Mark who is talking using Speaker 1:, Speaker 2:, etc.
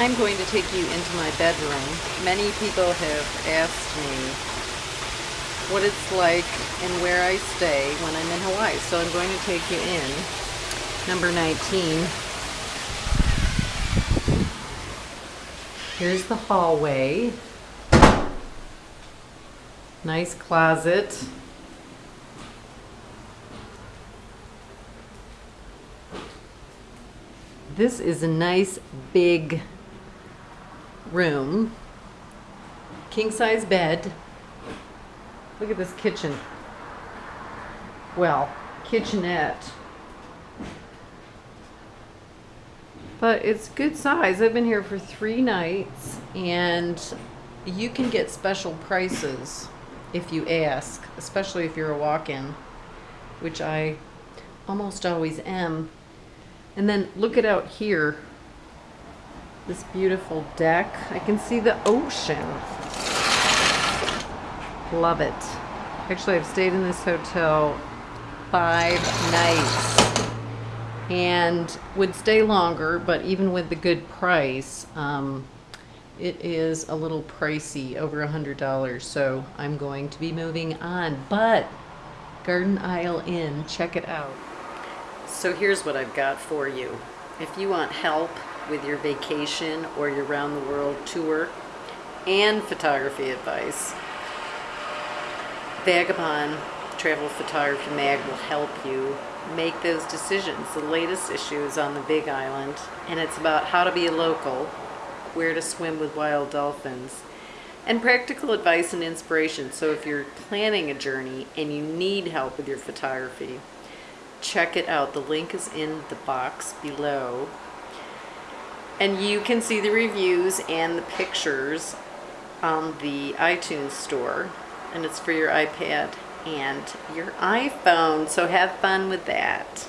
Speaker 1: I'm going to take you into my bedroom. Many people have asked me what it's like and where I stay when I'm in Hawaii. So I'm going to take you in. Number 19. Here's the hallway. Nice closet. This is a nice big room. King size bed. Look at this kitchen. Well, kitchenette. But it's good size. I've been here for three nights and you can get special prices if you ask, especially if you're a walk-in, which I almost always am. And then look it out here. This beautiful deck. I can see the ocean. Love it. Actually, I've stayed in this hotel five nights and would stay longer, but even with the good price, um, it is a little pricey, over a hundred dollars. So I'm going to be moving on. But Garden Isle Inn, check it out. So here's what I've got for you. If you want help with your vacation or your round the world tour and photography advice, Vagabond Travel Photography Mag will help you make those decisions. The latest issue is on the Big Island and it's about how to be a local, where to swim with wild dolphins, and practical advice and inspiration. So if you're planning a journey and you need help with your photography, check it out. The link is in the box below. And you can see the reviews and the pictures on the iTunes store. And it's for your iPad and your iPhone. So have fun with that.